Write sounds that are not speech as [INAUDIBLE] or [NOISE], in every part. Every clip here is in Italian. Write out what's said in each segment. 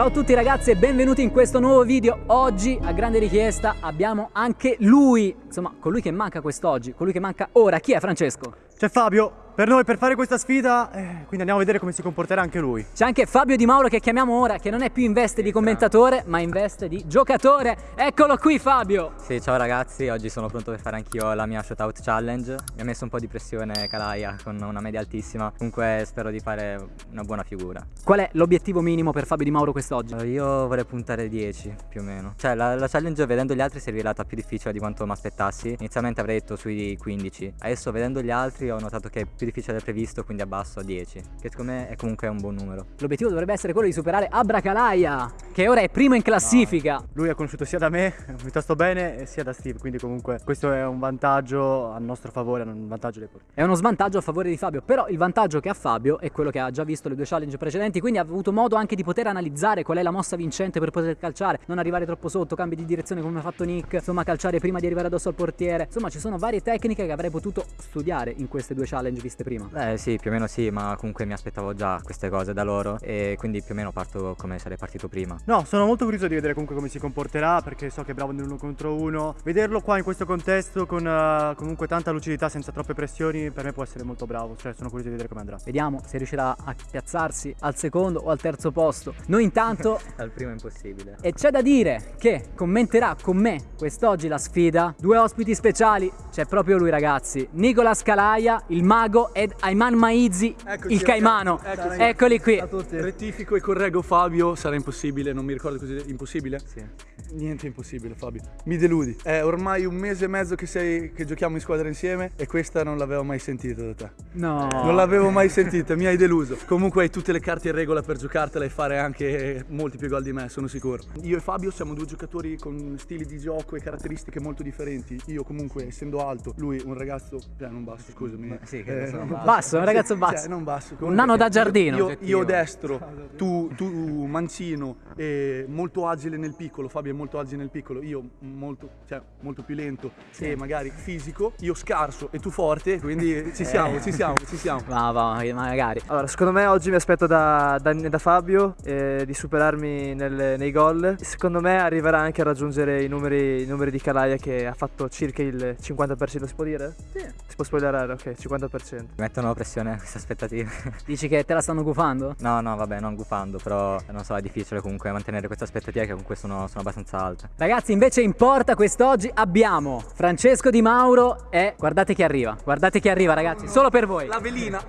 Ciao a tutti ragazzi e benvenuti in questo nuovo video. Oggi a grande richiesta abbiamo anche lui, insomma colui che manca quest'oggi, colui che manca ora. Chi è Francesco? C'è Fabio, per noi per fare questa sfida, eh, quindi andiamo a vedere come si comporterà anche lui. C'è anche Fabio Di Mauro che chiamiamo ora, che non è più in veste di commentatore, ma in veste di giocatore. Eccolo qui Fabio! Sì, ciao ragazzi, oggi sono pronto per fare anch'io la mia shootout challenge. Mi ha messo un po' di pressione Calaia con una media altissima, comunque spero di fare una buona figura. Qual è l'obiettivo minimo per Fabio Di Mauro quest'oggi? Io vorrei puntare 10 più o meno. Cioè la, la challenge vedendo gli altri si è rivelata più difficile di quanto mi aspettassi. Inizialmente avrei detto sui 15, adesso vedendo gli altri ho notato che è più difficile del previsto, quindi abbasso a 10, che secondo me è comunque un buon numero. L'obiettivo dovrebbe essere quello di superare Abracalaia, che ora è primo in classifica. No. Lui è conosciuto sia da me, [LAUGHS] piuttosto bene, sia da Steve, quindi comunque questo è un vantaggio a nostro favore, un vantaggio dei portieri. È uno svantaggio a favore di Fabio, però il vantaggio che ha Fabio è quello che ha già visto le due challenge precedenti, quindi ha avuto modo anche di poter analizzare qual è la mossa vincente per poter calciare, non arrivare troppo sotto, cambi di direzione come ha fatto Nick, insomma calciare prima di arrivare addosso al portiere. Insomma ci sono varie tecniche che avrei potuto studiare in queste due challenge viste prima. Eh sì, più o meno sì, ma comunque mi aspettavo già queste cose da loro e quindi più o meno parto come sarei partito prima. No, sono molto curioso di vedere comunque come si comporterà perché so che è bravo nell'uno contro uno. Vederlo qua in questo contesto con uh, comunque tanta lucidità senza troppe pressioni per me può essere molto bravo, cioè sono curioso di vedere come andrà. Vediamo se riuscirà a piazzarsi al secondo o al terzo posto. Noi intanto... [LAUGHS] al primo è impossibile. E c'è da dire che commenterà con me quest'oggi la sfida due ospiti speciali, c'è proprio lui ragazzi, Nicola Scalaia, il mago ed Ayman Maizi, Eccoci, il caimano. Eccoci. Eccoli qui. Rettifico e correggo Fabio, sarà impossibile, non mi ricordo così, impossibile? Sì. Niente impossibile Fabio, mi deludi. È ormai un mese e mezzo che, sei, che giochiamo in squadra insieme e questa non l'avevo mai sentita da te. No. Non l'avevo mai sentita, mi hai deluso. Comunque hai tutte le carte in regola per giocartela e fare anche molti più gol di me, sono sicuro. Io e Fabio siamo due giocatori con stili di gioco e caratteristiche molto differenti. Io comunque essendo alto, lui un ragazzo, eh, non basso scusami. Sì, che eh, [LAUGHS] basso. basso, un ragazzo basso. Cioè, non basso. Un nano da giardino. Io, io destro, tu, tu mancino e molto agile nel piccolo, Fabio è molto agile nel piccolo, io molto, cioè, molto più lento sì. e magari fisico, io scarso e tu forte, quindi ci siamo, eh. ci siamo, ci siamo. [LAUGHS] Va, va, magari. Allora, secondo me oggi mi aspetto da, da, da Fabio eh, di superarmi nel, nei gol. Secondo me arriverà anche a raggiungere i numeri, i numeri di Calaia che ha fatto circa il 50%, si può dire? Sì. Si può spoilerare, ok, 50%. Mettono pressione a queste aspettative. [LAUGHS] Dici che te la stanno gufando? No, no, vabbè, non gufando, però non so, è difficile comunque mantenere queste aspettative che comunque sono, sono abbastanza alte. Ragazzi, invece in porta quest'oggi abbiamo Francesco Di Mauro e guardate chi arriva, guardate chi arriva ragazzi, solo per voi. La velina. [LAUGHS]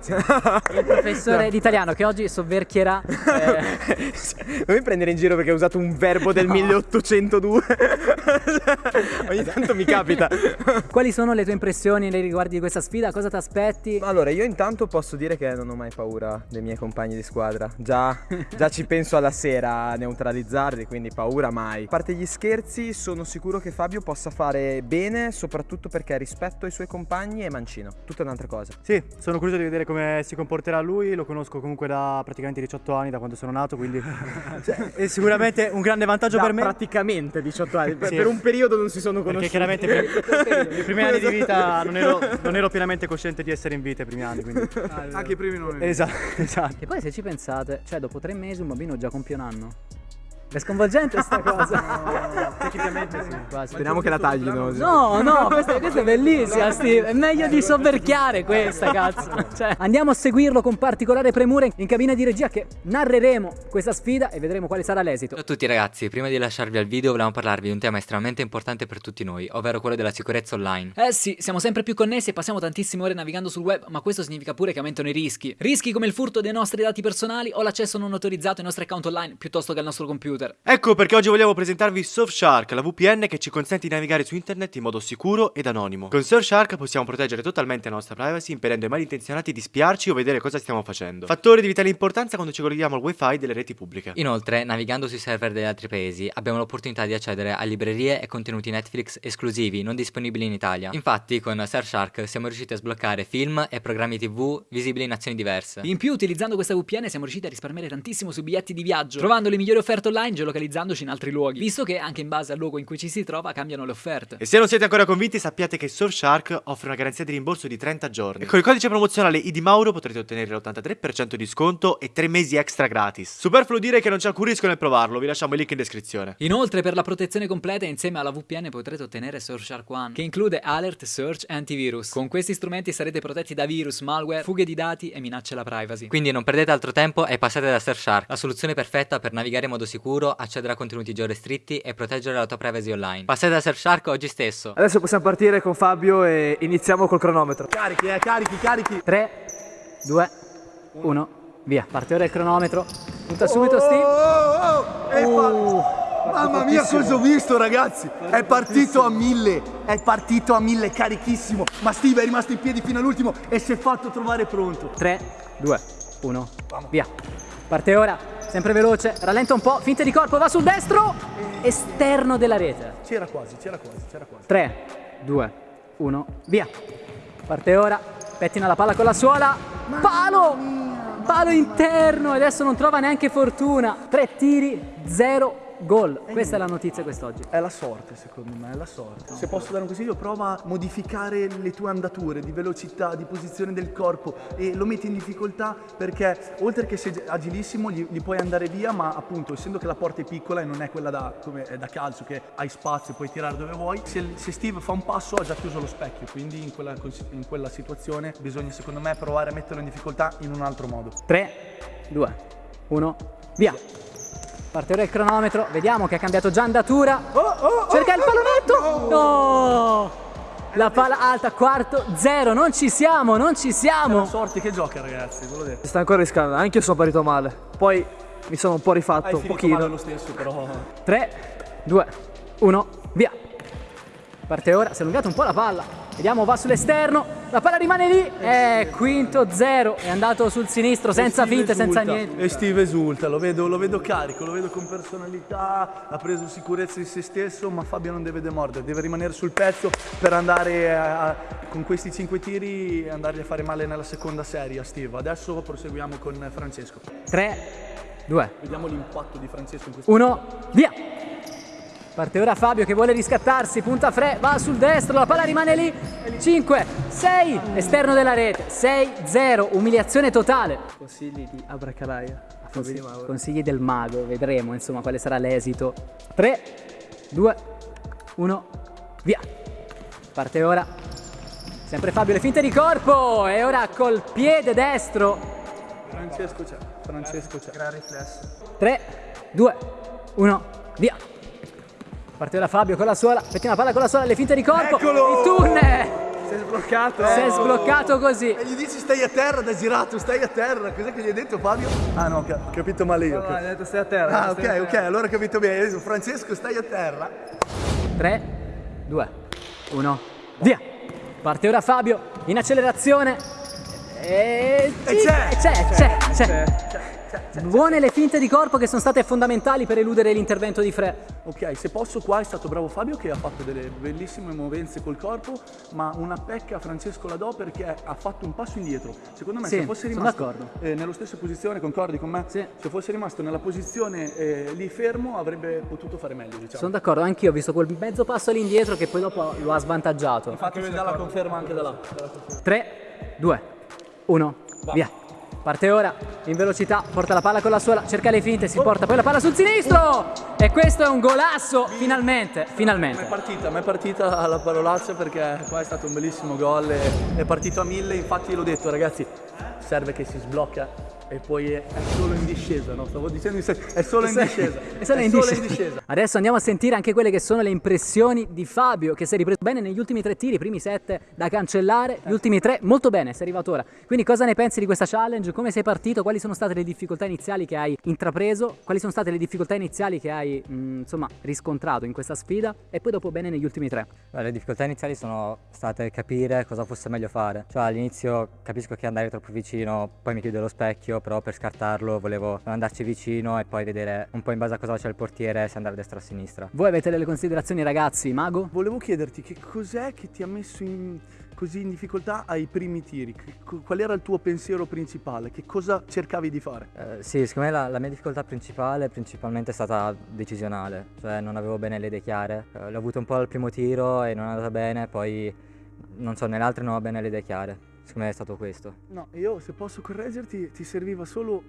Il professore d'italiano che oggi sovverchierà... Eh... [LAUGHS] non mi prendere in giro perché ho usato un verbo del no. 1802. [LAUGHS] [LAUGHS] Ogni tanto mi capita. [LAUGHS] Quali sono le tue impressioni nei riguardi di questa sfida? Cosa ti aspetti? Allora, io intanto posso dire che non ho mai paura dei miei compagni di squadra. Già, già ci penso alla sera a neutralizzarli, quindi paura mai. A parte gli scherzi, sono sicuro che Fabio possa fare bene, soprattutto perché rispetto ai suoi compagni è mancino. Tutta un'altra cosa. Sì, sono curioso di vedere come si comporterà lui. Lo conosco comunque da praticamente 18 anni, da quando sono nato, quindi [LAUGHS] cioè, è sicuramente un grande vantaggio da per me. Praticamente 18 anni. sì. Per un periodo non si sono conosciuti. Perché chiaramente [LAUGHS] i primi anni di vita non ero, non ero, pienamente cosciente di essere in vita i primi anni. Quindi... Ah, Anche i primi non ero. Esatto, esatto. E poi se ci pensate, cioè dopo tre mesi un bambino già compie un anno. È sconvolgente sta [LAUGHS] cosa. No, tecnicamente sì. Quasi. Speriamo che la taglino. No, no, questa, questa, è bellissima, Steve. È meglio di sovverchiare questa, cazzo. [LAUGHS] Cioè, andiamo a seguirlo con particolare premura in cabina di regia che narreremo questa sfida e vedremo quale sarà l'esito. Ciao a tutti ragazzi, prima di lasciarvi al video volevamo parlarvi di un tema estremamente importante per tutti noi, ovvero quello della sicurezza online. Eh sì, siamo sempre più connessi e passiamo tantissime ore navigando sul web, ma questo significa pure che aumentano i rischi. Rischi come il furto dei nostri dati personali o l'accesso non autorizzato ai nostri account online piuttosto che al nostro computer. Ecco perché oggi vogliamo presentarvi Surfshark, la VPN che ci consente di navigare su internet in modo sicuro ed anonimo. Con Surfshark possiamo proteggere totalmente la nostra privacy impedendo ai malintenzionati di spiarci o vedere cosa stiamo facendo. Fattore di vitale importanza quando ci colleghiamo al wifi delle reti pubbliche. Inoltre, navigando sui server degli altri paesi, abbiamo l'opportunità di accedere a librerie e contenuti Netflix esclusivi non disponibili in Italia. Infatti, con Surfshark siamo riusciti a sbloccare film e programmi TV visibili in nazioni diverse. In più, utilizzando questa VPN siamo riusciti a risparmiare tantissimo sui biglietti di viaggio, trovando le migliori offerte online online geolocalizzandoci in altri luoghi, visto che anche in base al luogo in cui ci si trova cambiano le offerte. E se non siete ancora convinti, sappiate che Surfshark offre una garanzia di rimborso di 30 giorni. E con il codice promozionale IDMauro potrete ottenere l'83% di sconto e 3 mesi extra gratis. Superfluo dire che non c'è alcun rischio nel provarlo, vi lasciamo il link in descrizione. Inoltre per la protezione completa insieme alla VPN potrete ottenere Surfshark One, che include alert, search e antivirus. Con questi strumenti sarete protetti da virus, malware, fughe di dati e minacce alla privacy. Quindi non perdete altro tempo e passate da Surfshark, la soluzione perfetta per navigare in modo sicuro, accedere a contenuti georestretti e proteggere la tua privacy online. Passate da Surfshark oggi stesso. Adesso possiamo partire con Fabio e iniziamo col cronometro. Carichi, eh, carichi, carichi. 3, 2, 1, via. Parte ora il cronometro. Punta subito Steve. Oh, oh, è fa- Mamma mia cosa ho visto ragazzi È partito a mille È partito a mille carichissimo Ma Steve è rimasto in piedi fino all'ultimo E si è fatto trovare pronto 3, 2, 1, via. Parte ora, sempre veloce, rallenta un po', finte di corpo, va sul destro, esterno della rete. C'era quasi, c'era quasi, c'era quasi 3, 2, 1, via. Parte ora, pettina la palla con la suola, palo, palo interno, e adesso non trova neanche fortuna. Tre tiri, zero gol. Questa è la notizia quest'oggi. È la sorte secondo me, è la sorte Se posso dare un consiglio prova a modificare le tue andature di velocità, di posizione del corpo E lo metti in difficoltà perché oltre che sei agilissimo gli, gli puoi andare via Ma appunto essendo che la porta è piccola e non è quella da, come, è da calcio che hai spazio e puoi tirare dove vuoi se, se Steve fa un passo ha già chiuso lo specchio Quindi in quella, in quella situazione bisogna secondo me provare a metterlo in difficoltà in un altro modo 3, 2, 1, via. Parte ora il cronometro, vediamo che ha cambiato già andatura. Cerca il pallonetto! No! La palla alta, quarto, zero, non ci siamo, non ci siamo. sorte che gioca ragazzi, ve l'ho detto Si sta ancora riscaldando, anche io sono partito male. Poi mi sono un po' rifatto, Hai un pochino. male lo stesso però 3, 2, 1, via. Parte ora, si è allungato un po' la palla. Vediamo, va sull'esterno. La palla rimane lì. Eh, quinto, zero. È andato sul sinistro, senza finte, senza esulta. niente. E Steve esulta, lo vedo, lo vedo carico, lo vedo con personalità, ha preso sicurezza di se stesso, ma Fabio non deve demordere, deve rimanere sul pezzo per andare a- con questi cinque tiri andargli a fare male nella seconda serie a Steve. Adesso proseguiamo con Francesco. 3, 2, Vediamo l'impatto di Francesco in questo 1, via. Parte ora Fabio che vuole riscattarsi, punta Fre, va sul destro, la palla rimane lì. 5, 6, esterno della rete. 6, 0, umiliazione totale. Consigli di Abracalaia Mauro. Consigli del mago, vedremo insomma quale sarà l'esito. 3, 2, 1, via. Parte ora. Sempre Fabio le finte di corpo e ora col piede destro. Francesco c'è, Francesco c'è. 3, 2, 1, via. Parte ora Fabio con la suola, pettina la palla con la suola, le finte di corpo. Eccolo! Il tunnel! Si è sbloccato. Si è sbloccato così. E gli dici stai a terra da girato, stai a terra. Cos'è che gli hai detto Fabio? Ah no, ho capito male io. No, no, hai detto stai a terra. Ah ok, ok, terra. allora ho capito bene. Adesso, Francesco stai a terra. 3, 2, 1, via. Parte ora Fabio in accelerazione. E, E c'è! c'è, c'è, c'è. Buone le finte di corpo che sono state fondamentali per eludere l'intervento di Fre. Ok, se posso qua è stato bravo Fabio che ha fatto delle bellissime movenze col corpo, ma una pecca a Francesco la do perché ha fatto un passo indietro. Secondo me Sì, se fosse rimasto eh, nella stessa posizione, concordi con me? Sì. Se fosse rimasto nella posizione eh, lì fermo avrebbe potuto fare meglio, diciamo. Sono d'accordo, anch'io ho visto quel mezzo passo all'indietro che poi dopo lo ha svantaggiato. Infatti ci dà la conferma anche da là. 3, 2, 1, via. Parte ora in velocità, porta la palla con la suola, cerca le finte, si porta poi la palla sul sinistro! E questo è un golasso, finalmente, Ma è finalmente. partita, ma è partita alla parolaccia perché qua è stato un bellissimo gol, è partito a mille, infatti l'ho detto ragazzi, serve che si sblocca e poi è, è solo in discesa, no? Stavo dicendo in è solo [LAUGHS] in discesa. È solo in discesa. [LAUGHS] Adesso andiamo a sentire anche quelle che sono le impressioni di Fabio, che si è ripreso bene negli ultimi tre tiri, i primi sette da cancellare, gli ultimi tre molto bene, sei arrivato ora. Quindi cosa ne pensi di questa challenge? Come sei partito? Quali sono state le difficoltà iniziali che hai intrapreso? Quali sono state le difficoltà iniziali che hai, mh, insomma, riscontrato in questa sfida? E poi dopo bene negli ultimi tre. Beh, Le difficoltà iniziali sono state capire cosa fosse meglio fare. Cioè all'inizio capisco che andare troppo vicino, poi mi chiude lo specchio, però per scartarlo volevo andarci vicino e poi vedere un po' in base a cosa c'è il portiere se andare a destra o a sinistra. Voi avete delle considerazioni ragazzi, Mago? Volevo chiederti che cos'è che ti ha messo in, così in difficoltà ai primi tiri? Qual era il tuo pensiero principale? Che cosa cercavi di fare? Eh, sì, secondo me la, la mia difficoltà principale principalmente è stata decisionale, cioè non avevo bene le idee chiare. Eh, l'ho avuto un po' al primo tiro e non è andata bene, poi non so, nelle altre non ho bene le idee chiare. Secondo me è stato questo. No, io se posso correggerti ti serviva solo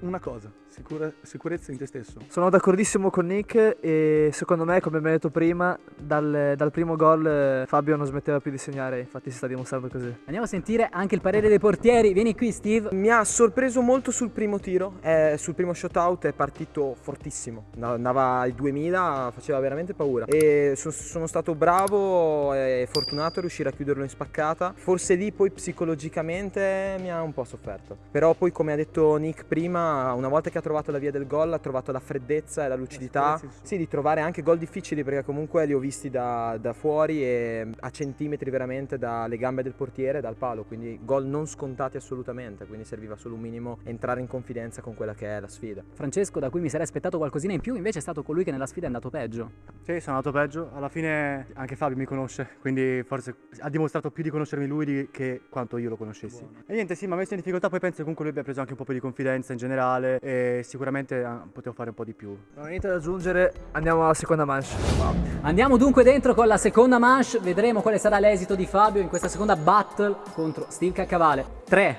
una cosa, sicura- sicurezza in te stesso. Sono d'accordissimo con Nick e secondo me, come abbiamo detto prima, dal, dal primo gol eh, Fabio non smetteva più di segnare, infatti si sta dimostrando così. Andiamo a sentire anche il parere dei portieri. Vieni qui Steve. Mi ha sorpreso molto sul primo tiro, eh, sul primo shootout è partito fortissimo, andava ai 2000, faceva veramente paura e so- sono stato bravo e fortunato a riuscire a chiuderlo in spaccata, forse lì poi psicologicamente mi ha un po' sofferto, però poi come ha detto Nick prima, una volta che ha trovato la via del gol ha trovato la freddezza e la lucidità, sicurezza, sì, di trovare anche gol difficili perché comunque li ho visti da, da fuori e a centimetri veramente dalle gambe del portiere e dal palo, quindi gol non scontati assolutamente, quindi serviva solo un minimo entrare in confidenza con quella che è la sfida. Francesco, da cui mi sarei aspettato qualcosina in più, invece è stato colui che nella sfida è andato peggio. Sì, sono andato peggio. Alla fine anche Fabio mi conosce, quindi forse ha dimostrato più di conoscermi lui di- che quanto io lo conoscessi. E niente, sì, mi ha messo in difficoltà, poi penso che comunque lui abbia preso anche un po' più di confidenza in generale e sicuramente ah, potevo fare un po' di più. Non ho niente da aggiungere, andiamo alla seconda manche. Andiamo dunque dentro con la seconda manche, vedremo quale sarà l'esito di Fabio in questa seconda battle contro Steve Caccavale. 3,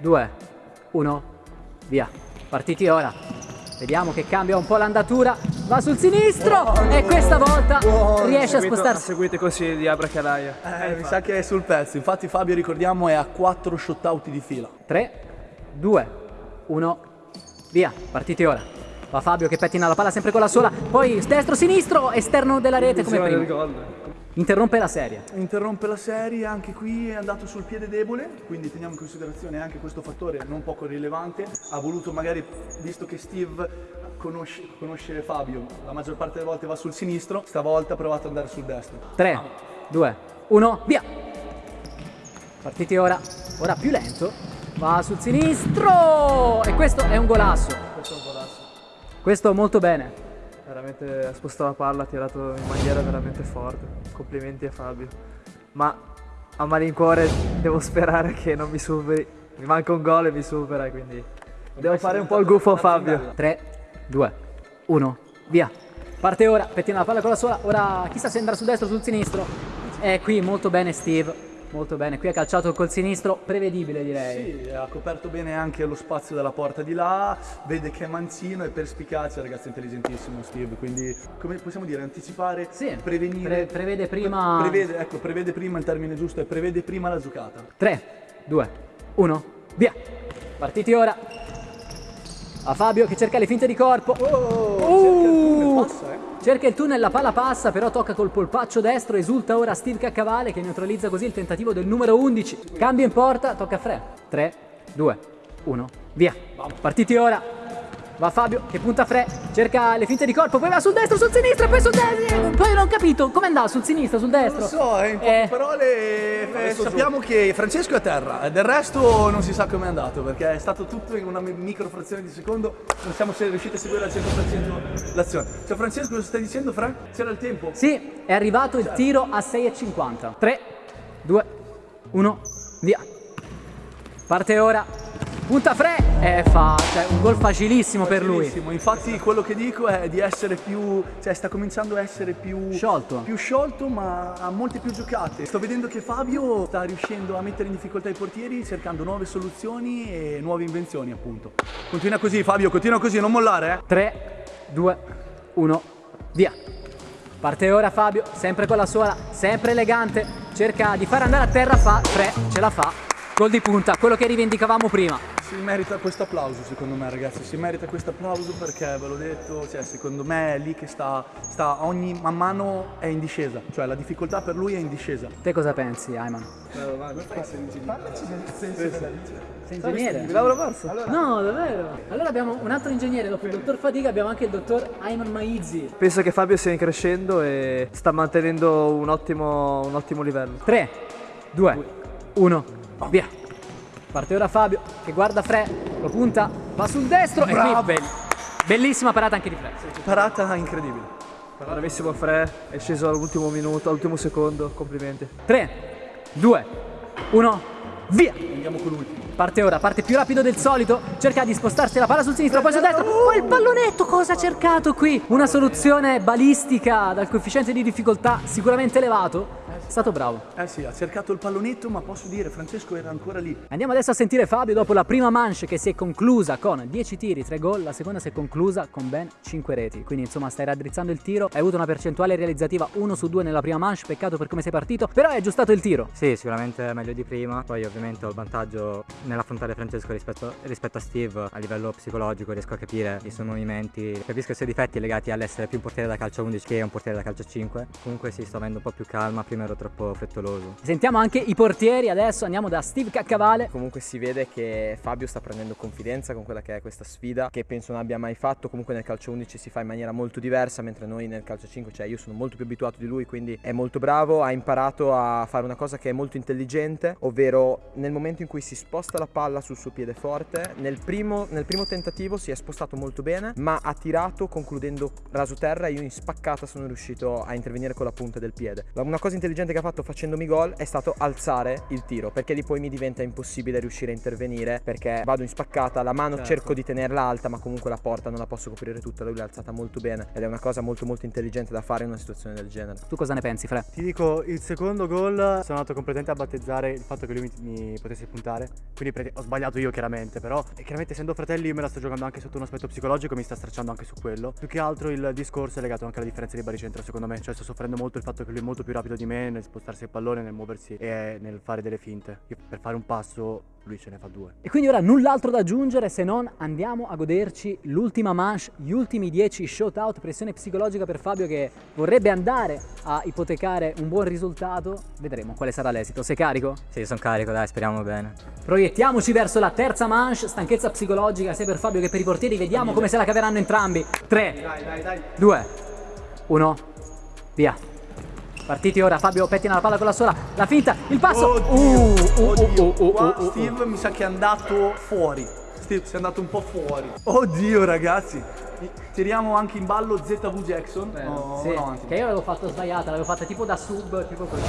2, 1, via. Partiti ora. Vediamo che cambia un po' l'andatura. Va sul sinistro e questa volta riesce a spostarsi. Seguite i consigli di Abra Calaia. Eh, mi sa che è sul pezzo, infatti Fabio ricordiamo è a 4 shootout di fila. 3, 2, 1, via. Partiti ora. Va Fabio che pettina la palla sempre con la sola. Poi destro, sinistro, esterno della rete come prima. Interrompe la serie. Interrompe la serie, anche qui è andato sul piede debole, quindi teniamo in considerazione anche questo fattore non poco rilevante. Ha voluto magari, visto che Steve conosce, conosce Fabio, la maggior parte delle volte va sul sinistro, stavolta ha provato ad andare sul destro. 3, 2, 1, via. Partiti ora. Ora più lento. Va sul sinistro. E questo è un golasso. Questo è un golasso. Questo molto bene. Veramente ha spostato la palla, ha tirato in maniera veramente forte. Complimenti a Fabio. Ma a malincuore devo sperare che non mi superi. Mi manca un gol e mi supera, quindi devo fare un po' il gufo a Fabio. 3, 2, 1, via. Parte ora, pettina la palla con la sola. Ora chissà se andrà sul destro o sul sinistro. E qui molto bene Steve. Molto bene. Qui ha calciato col sinistro, prevedibile direi. Sì, ha coperto bene anche lo spazio della porta di là, vede che è manzino e perspicace, ragazzo intelligentissimo Steve, quindi come possiamo dire, anticipare, Sì, prevenire, pre- prevede prima- prevede, ecco, prevede prima il termine giusto, è prevede prima la giocata. 3, 2, 1, via. Partiti ora. A Fabio che cerca le finte di corpo. Uh! Passa, eh. Cerca il tunnel, la palla passa, però tocca col polpaccio destro, esulta ora Steve Caccavale che neutralizza così il tentativo del numero 11. Cambio in porta, tocca a Fre. 3, 2, 1, via. Partiti ora. Va Fabio che punta Fre, cerca le finte di corpo, poi va sul destro, sul sinistro, poi sul destro. Poi non ho capito come andava sul sinistro, sul destro. Non so, in poche Eh, parole eh, sappiamo che Francesco è a terra, del resto non si sa come è andato perché è stato tutto in una mi- micro frazione di secondo, non siamo se- riusciti a seguire al 100% l'azione. Cioè Francesco cosa stai dicendo Fra? C'era il tempo? Sì, è arrivato il tiro a 6,50. 3, 2, 1, via. Parte ora. Punta Fre e fa cioè, un gol facilissimo per lui. Facilissimo. Infatti quello che dico è di essere più, cioè sta cominciando a essere più Sciolto. più sciolto ma ha molte più giocate. Sto vedendo che Fabio sta riuscendo a mettere in difficoltà i portieri cercando nuove soluzioni e nuove invenzioni appunto. Continua così Fabio, continua così, non mollare eh. 3, 2, 1, via. Parte ora Fabio, sempre con la sola, sempre elegante. Cerca di far andare a terra, fa 3, ce la fa. Gol di punta, quello che rivendicavamo prima. Si merita questo applauso secondo me ragazzi, si merita questo applauso perché ve l'ho detto, cioè secondo me è lì che sta, sta ogni man mano è in discesa, cioè la difficoltà per lui è in discesa. Te cosa pensi, Ayman? Sei ingegnere? Mi lavoro perso. No, davvero. Allora abbiamo un altro ingegnere, dopo il dottor Fadiga abbiamo anche il dottor Ayman Maizzi. Penso che Fabio stia crescendo e sta mantenendo un ottimo, un ottimo livello. 3, 2, 1, via. Parte ora Fabio che guarda Fre, lo punta, va sul destro e qui be- bellissima parata anche di Fred. Parata incredibile. Bravissimo Fre, è sceso all'ultimo minuto, all'ultimo secondo, complimenti. 3, 2, 1, via! Andiamo con l'ultimo. Parte ora, parte più rapido del solito, cerca di spostarsi la palla sul sinistro, poi sul destro, poi il pallonetto, cosa ha cercato qui? Una soluzione balistica dal coefficiente di difficoltà sicuramente elevato, stato bravo. Eh sì, ha cercato il pallonetto, ma posso dire, Francesco era ancora lì. Andiamo adesso a sentire Fabio dopo la prima manche che si è conclusa con 10 tiri, 3 gol, la seconda si è conclusa con ben 5 reti. Quindi insomma stai raddrizzando il tiro, hai avuto una percentuale realizzativa 1 su 2 nella prima manche, peccato per come sei partito, però hai aggiustato il tiro. Sì, sicuramente meglio di prima. Poi ovviamente ho il vantaggio nell'affrontare Francesco rispetto, rispetto a Steve a livello psicologico, riesco a capire i suoi movimenti, capisco i suoi difetti legati all'essere più un portiere da calcio 11 che un portiere da calcio 5. Comunque sì, sto avendo un po' più calma, prima ero troppo frettoloso. Sentiamo anche i portieri adesso, andiamo da Steve Caccavale. Comunque si vede che Fabio sta prendendo confidenza con quella che è questa sfida, che penso non abbia mai fatto. Comunque nel calcio 11 si fa in maniera molto diversa, mentre noi nel calcio 5, cioè io sono molto più abituato di lui, quindi è molto bravo, ha imparato a fare una cosa che è molto intelligente, ovvero nel momento in cui si sposta la palla sul suo piede forte, nel primo, nel primo tentativo si è spostato molto bene, ma ha tirato concludendo raso terra e io in spaccata sono riuscito a intervenire con la punta del piede. Una cosa intelligente che ha fatto facendomi gol è stato alzare il tiro, perché lì poi mi diventa impossibile riuscire a intervenire, perché vado in spaccata, la mano cerco di tenerla alta, ma comunque la porta non la posso coprire tutta, lui l'ha alzata molto bene ed è una cosa molto molto intelligente da fare in una situazione del genere. Tu cosa ne pensi, Fre? Ti dico, il secondo gol sono andato completamente a battezzare il fatto che lui mi, mi potesse puntare. Quindi ho sbagliato io chiaramente, però e chiaramente essendo fratelli io me la sto giocando anche sotto un aspetto psicologico, mi sta stracciando anche su quello. Più che altro il discorso è legato anche alla differenza di baricentro secondo me, cioè sto soffrendo molto il fatto che lui è molto più rapido di me nel spostarsi il pallone, nel muoversi e nel fare delle finte. Io per fare un passo lui ce ne fa due. E quindi ora null'altro da aggiungere se non andiamo a goderci l'ultima manche, gli ultimi 10 shootout, pressione psicologica per Fabio che vorrebbe andare a ipotecare un buon risultato. Vedremo quale sarà l'esito. Sei carico? Sì, sono carico, dai, speriamo bene. Proiettiamoci verso la terza manche, stanchezza psicologica sia per Fabio che per i portieri, vediamo come se la caveranno entrambi. 3, 2, 1, via. Partiti ora, Fabio pettina la palla con la sola, la finta, il passo. Oddio, Uh, uh, uh, oddio. uh, uh, Qua uh, uh. Steve mi sa che è andato fuori. Steve, sei andato un po' fuori. Oddio, ragazzi. Tiriamo anche in ballo ZV Jackson. No, Sì, no, che io l'avevo fatto sbagliata, l'avevo fatta tipo da sub, tipo così.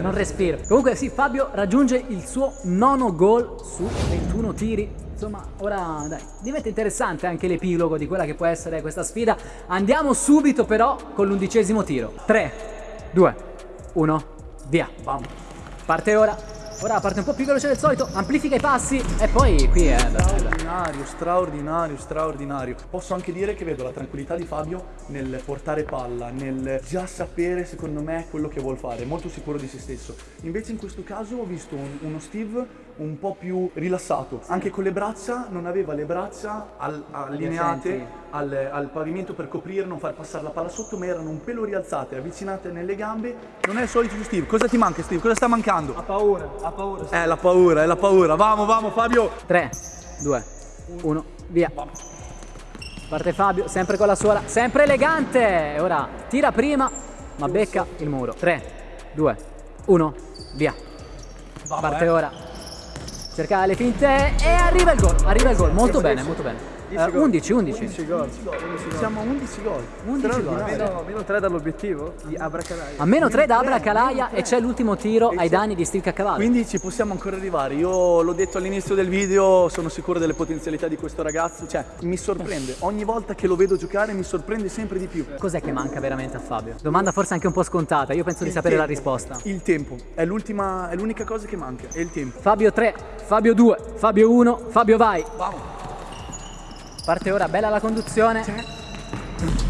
Non respiro. Comunque sì, Fabio raggiunge il suo nono gol su 21 tiri. Insomma, ora dai, diventa interessante anche l'epilogo di quella che può essere questa sfida. Andiamo subito però con l'undicesimo tiro. 3, 2, 1, via. Bam. Parte ora. Ora parte un po' più veloce del solito, amplifica i passi e poi qui è... Straordinario, straordinario, straordinario. Posso anche dire che vedo la tranquillità di Fabio nel portare palla, nel già sapere secondo me quello che vuol fare, molto sicuro di se stesso. Invece in questo caso ho visto un- uno Steve un po' più rilassato, anche con le braccia, non aveva le braccia al- allineate al, al pavimento per coprire, non far passare la palla sotto, ma erano un pelo rialzate, avvicinate nelle gambe. Non è il solito Steve. Cosa ti manca Steve? Cosa sta mancando? Ha paura, ha paura. È la paura, è la paura. Vamo, vamo Fabio. 3, 2, 1, via. Parte Fabio, sempre con la suola, sempre elegante. Ora tira prima, ma becca il muro. 3, 2, 1, via. Parte ora. Cerca le finte e arriva il gol. Arriva il gol. Molto bene, molto bene. Eh, 11, 11. Siamo a 11 gol. 11 gol. Meno, meno 3 dall'obiettivo di Abracadabra. A meno 3 da Abra Calaia e c'è l'ultimo tiro ai danni di Steve Caccavallo. Quindi ci possiamo ancora arrivare. Io l'ho detto all'inizio del video, sono sicuro delle potenzialità di questo ragazzo. Cioè, mi sorprende. Ogni volta che lo vedo giocare mi sorprende sempre di più. Cos'è che manca veramente a Fabio? Domanda forse anche un po' scontata, io penso di Il sapere la tempo. risposta. Il tempo. È l'ultima, è l'unica cosa che manca. È il tempo. Fabio 3, Fabio 2, Fabio 1, Fabio vai. Parte ora, bella la conduzione.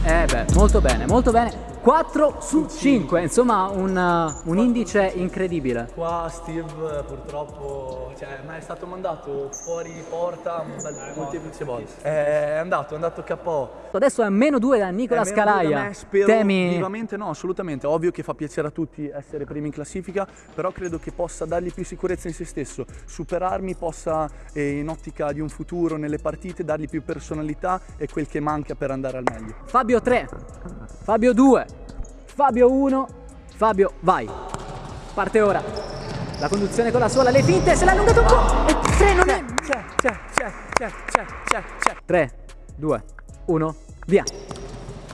Eh beh, molto bene, molto bene. 4 su 5, insomma un, uh, un indice incredibile. Qua Steve eh, purtroppo cioè, ma è stato mandato fuori porta bel molteplici volte. È andato, è andato KO. Adesso è a meno 2 da Nicola Eh, Scalaia. me, spero Temi vivamente no, assolutamente. Ovvio che fa piacere a tutti essere primi in classifica, però credo che possa dargli più sicurezza in se stesso, superarmi, possa eh, in ottica di un futuro nelle partite dargli più personalità e quel che manca per andare al meglio. Fabio 3, Fabio 2, Fabio 1, Fabio vai. Parte ora. La conduzione con la sola, le finte, se l'ha allungato un po'. E è. C'è, c'è, c'è. c'è, c'è, c'è, c'è, c'è. 3, 2, 1, via.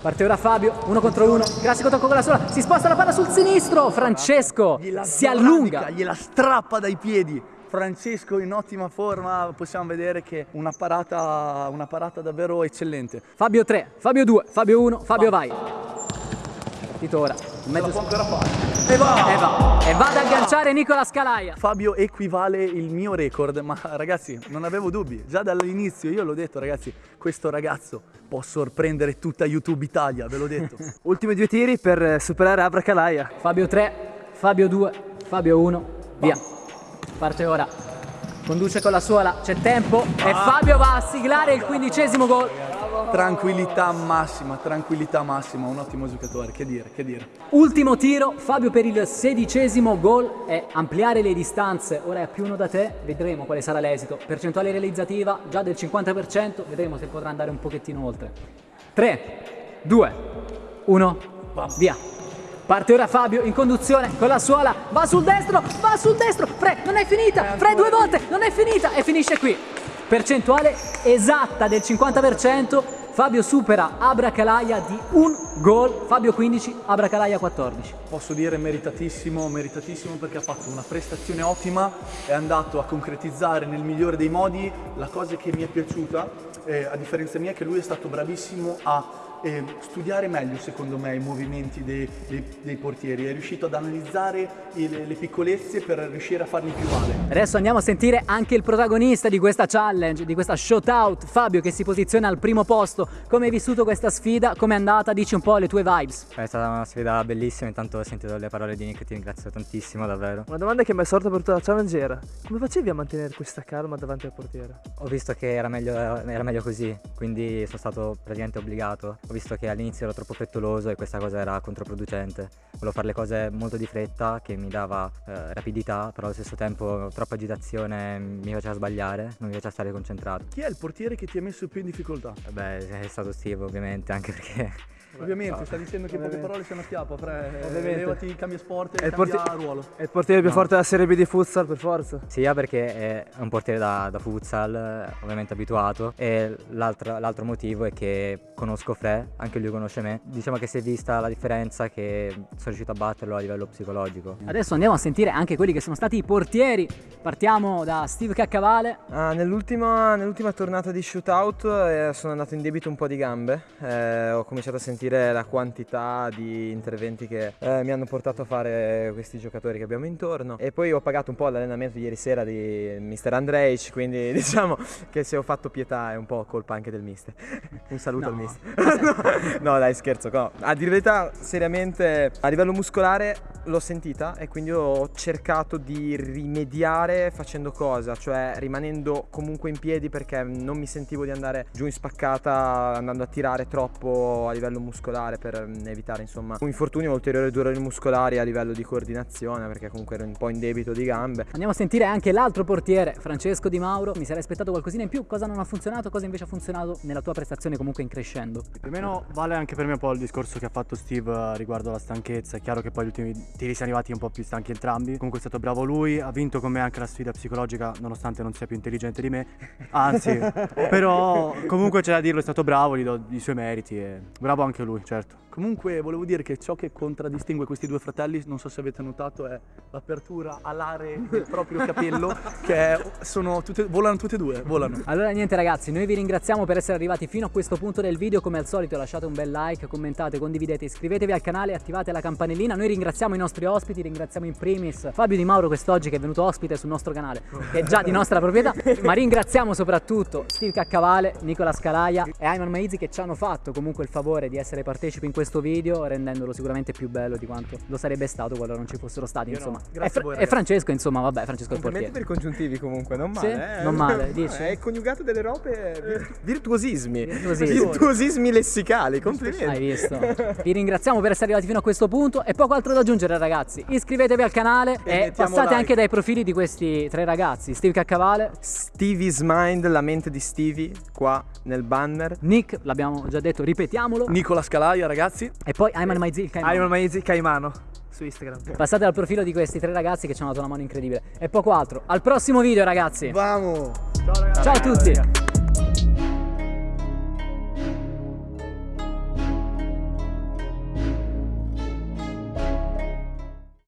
Parte ora Fabio, uno contro uno. Classico tocco con la sola. Si sposta la palla sul sinistro. Francesco Gliela si allunga. gliela strappa dai piedi. Francesco in ottima forma, possiamo vedere che una parata, una parata davvero eccellente. Fabio 3, Fabio 2, Fabio 1, Fabio vai. Partito ora. In mezzo può ancora fare. E va! e va. E va ad agganciare Nicola Scalaia. Fabio equivale il mio record, ma ragazzi non avevo dubbi, già dall'inizio io l'ho detto ragazzi, questo ragazzo può sorprendere tutta YouTube Italia, ve l'ho detto. [LAUGHS] Ultimi due tiri per superare Abracalaia. Fabio 3, Fabio 2, Fabio 1, via. Parte ora. Conduce con la suola, c'è tempo e Fabio va a siglare il quindicesimo gol. Tranquillità massima, tranquillità massima, un ottimo giocatore, che dire, che dire. Ultimo tiro, Fabio per il sedicesimo gol e ampliare le distanze. Ora è più uno da te, vedremo quale sarà l'esito. Percentuale realizzativa già del 50%, vedremo se potrà andare un pochettino oltre. 3, 2, 1, via. Parte ora Fabio in conduzione con la suola, va sul destro, va sul destro, Fre, non è finita, Fre due volte, non è finita e finisce qui. Percentuale esatta del 50%, Fabio supera Abracalaia di un gol, Fabio 15, Abracalaia 14. Posso dire meritatissimo, meritatissimo perché ha fatto una prestazione ottima, è andato a concretizzare nel migliore dei modi la cosa che mi è piaciuta, eh, a differenza mia, che lui è stato bravissimo a eh, studiare meglio secondo me i movimenti dei, dei- dei portieri, è riuscito ad analizzare il- le piccolezze per riuscire a farli più male. Adesso andiamo a sentire anche il protagonista di questa challenge, di questa shootout, Fabio che si posiziona al primo posto. Come hai vissuto questa sfida? Come è andata? Dici un po' le tue vibes. È stata una sfida bellissima, intanto ho sentito le parole di Nick, ti ringrazio tantissimo davvero. Una domanda che mi è sorta per tutta la challenge era come facevi a mantenere questa calma davanti al portiere? Ho visto che era meglio, era meglio così, quindi sono stato praticamente obbligato. Ho visto che all'inizio ero troppo frettoloso e questa cosa era controproducente. Volevo fare le cose molto di fretta che mi dava eh, rapidità, però allo stesso tempo troppa agitazione mi faceva sbagliare, non mi faceva stare concentrato. Chi è il portiere che ti ha messo più in difficoltà? Beh, è stato Steve ovviamente, anche [LAUGHS] perché Ovviamente, sta dicendo che poche parole sono a chiappa, Fre, Ovviamente. levati, cambia sport e cambia porti- ruolo. È il portiere più forte della Serie B di futsal per forza. Sia perché è un portiere da, da futsal, eh, ovviamente abituato, e l'altro, l'altro motivo è che conosco Fre, anche lui conosce me. Diciamo che si è vista la differenza che sono riuscito a batterlo a livello psicologico. Adesso andiamo a sentire anche quelli che sono stati i portieri. Partiamo da Steve Caccavale. Ah, nell'ultima, nell'ultima tornata di shootout eh, sono andato in debito un po' di gambe, Eh, ho cominciato a sentire la quantità di interventi che eh, mi hanno portato a fare questi giocatori che abbiamo intorno e poi ho pagato un po' l'allenamento di ieri sera di Mr. Andrej, quindi [LAUGHS] diciamo che se ho fatto pietà è un po' colpa anche del mister. [LAUGHS] Un saluto al mister. [LAUGHS] no, dai scherzo, no. A dire verità, seriamente a livello muscolare l'ho sentita e quindi ho cercato di rimediare facendo cosa? Cioè rimanendo comunque in piedi perché non mi sentivo di andare giù in spaccata andando a tirare troppo a livello muscolare per mm, evitare insomma un infortunio o ulteriori dolori muscolari a livello di coordinazione perché comunque ero un po' in debito di gambe. Andiamo a sentire anche l'altro portiere, Francesco Di Mauro. Mi sarei aspettato qualcosina in più. Cosa non ha funzionato? Cosa invece ha funzionato nella tua prestazione comunque in crescendo? Più o meno vale anche per me un po' il discorso che ha fatto Steve eh, riguardo alla stanchezza. È chiaro che poi gli ultimi tiri siamo arrivati un po' più stanchi entrambi. Comunque è stato bravo lui, ha vinto con me anche la sfida psicologica, nonostante non sia più intelligente di me. Anzi, [LAUGHS] però comunque c'è da dirlo, è stato bravo, gli do i suoi meriti e bravo anche lui, certo. Comunque volevo dire che ciò che contraddistingue questi due fratelli, non so se avete notato, è l'apertura alare del proprio capello, [LAUGHS] che sono tutte, volano tutte e due, volano. Allora niente ragazzi, noi vi ringraziamo per essere arrivati fino a questo punto del video, come al solito lasciate un bel like, commentate, condividete, iscrivetevi al canale attivate la campanellina. Noi ringraziamo i nostri ospiti, ringraziamo in primis Fabio Di Mauro quest'oggi che è venuto ospite sul nostro canale, che è già di nostra proprietà, ma ringraziamo soprattutto Steve Caccavale, Nicola Scalaia e Ayman Maizi che ci hanno fatto comunque il favore di essere partecipi in questo video, rendendolo sicuramente più bello di quanto lo sarebbe stato qualora non ci fossero stati, insomma. Grazie e, e ragazzi. Francesco, insomma, vabbè, Francesco è il portiere. per i congiuntivi comunque, non Sì? male. eh. Non male, [LAUGHS] dici? Hai coniugato delle robe vir- [LAUGHS] virtuosismi. Virtuosismi. Virtuosismi lessicali, complimenti. Hai visto? [LAUGHS] Vi ringraziamo per essere arrivati fino a questo punto e poco altro da aggiungere ragazzi. Iscrivetevi al canale e, mettiamo passate like. anche dai profili di questi tre ragazzi. Steve Caccavale, Stevie's Mind, la mente di Stevie, qua nel banner. Nick, l'abbiamo già detto, ripetiamolo. Nicola Scalaia, ragazzi. E poi Ayman Maizi, il Caimano. Ayman Maizi Caimano su Instagram. Passate al profilo di questi tre ragazzi che ci hanno dato una mano incredibile. E poco altro. Al prossimo video ragazzi! Vamos! Ciao a tutti.